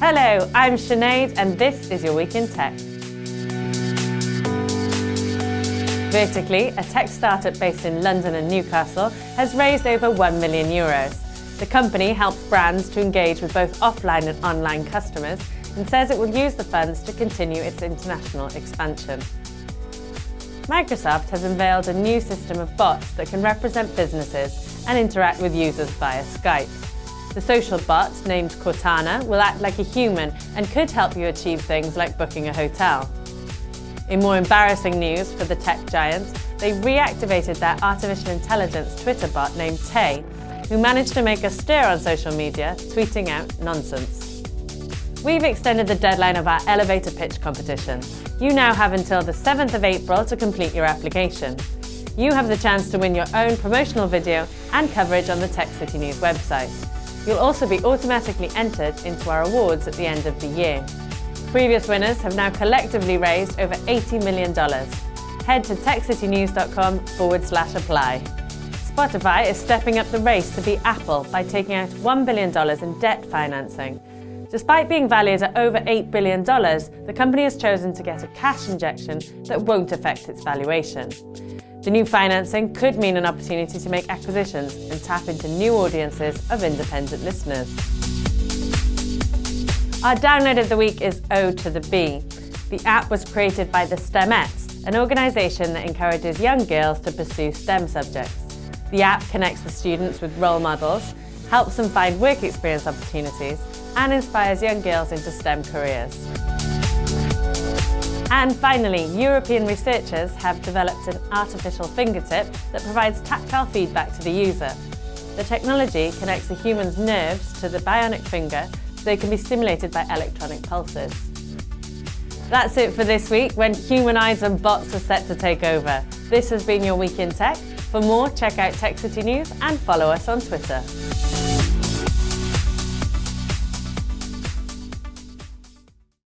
Hello, I'm Sinead and this is your Week in Tech. Vertically, a tech startup based in London and Newcastle has raised over 1 million euros. The company helps brands to engage with both offline and online customers and says it will use the funds to continue its international expansion. Microsoft has unveiled a new system of bots that can represent businesses and interact with users via Skype. The social bot, named Cortana, will act like a human and could help you achieve things like booking a hotel. In more embarrassing news for the tech giants, they reactivated their artificial intelligence Twitter bot named Tay, who managed to make a stir on social media, tweeting out nonsense. We've extended the deadline of our elevator pitch competition. You now have until the 7th of April to complete your application. You have the chance to win your own promotional video and coverage on the Tech City News website. You'll also be automatically entered into our awards at the end of the year. Previous winners have now collectively raised over $80 million. Head to techcitynews.com forward slash apply. Spotify is stepping up the race to beat Apple by taking out $1 billion in debt financing. Despite being valued at over $8 billion, the company has chosen to get a cash injection that won't affect its valuation. The new financing could mean an opportunity to make acquisitions and tap into new audiences of independent listeners. Our download of the week is O to the B. The app was created by the STEMettes, an organisation that encourages young girls to pursue STEM subjects. The app connects the students with role models, helps them find work experience opportunities and inspires young girls into STEM careers. And finally, European researchers have developed an artificial fingertip that provides tactile feedback to the user. The technology connects a human's nerves to the bionic finger so they can be stimulated by electronic pulses. That's it for this week when human eyes and bots are set to take over. This has been your Week in Tech. For more, check out Tech City News and follow us on Twitter.